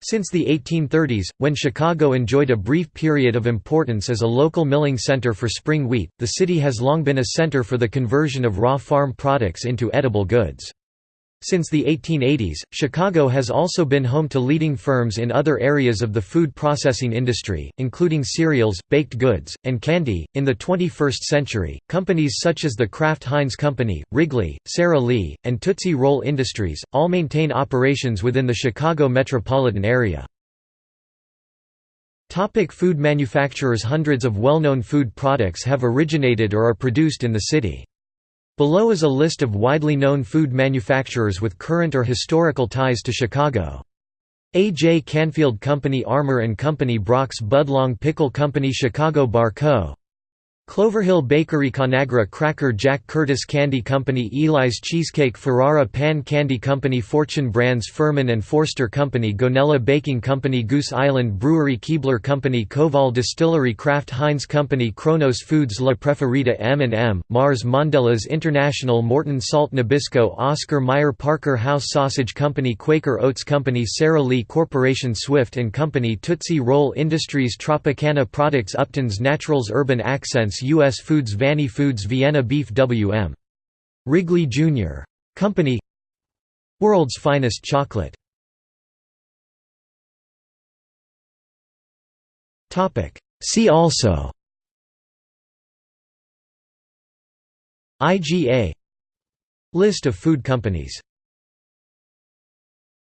Since the 1830s, when Chicago enjoyed a brief period of importance as a local milling center for spring wheat, the city has long been a center for the conversion of raw farm products into edible goods. Since the 1880s, Chicago has also been home to leading firms in other areas of the food processing industry, including cereals, baked goods, and candy. In the 21st century, companies such as the Kraft Heinz Company, Wrigley, Sara Lee, and Tootsie Roll Industries all maintain operations within the Chicago metropolitan area. Topic food manufacturers Hundreds of well-known food products have originated or are produced in the city. Below is a list of widely known food manufacturers with current or historical ties to Chicago. A. J. Canfield Company Armour & Company Brach's Budlong Pickle Company Chicago Bar Co. Cloverhill Bakery Conagra Cracker Jack Curtis Candy Company Eli's Cheesecake Ferrara Pan Candy Company Fortune Brands Furman and Forster Company Gonnella Baking Company Goose Island Brewery Keebler Company Koval Distillery Kraft Heinz Company Kronos Foods La Preferida M&M, Mars Mondelez International Morton Salt Nabisco Oscar Mayer Parker House Sausage Company Quaker Oats Company Sara Lee Corporation Swift & Company Tootsie Roll Industries Tropicana Products Upton's Naturals Urban Accents U.S. Foods Vanny Foods Vienna Beef W.M. Wrigley Jr. Company World's Finest Chocolate See also IGA List of food companies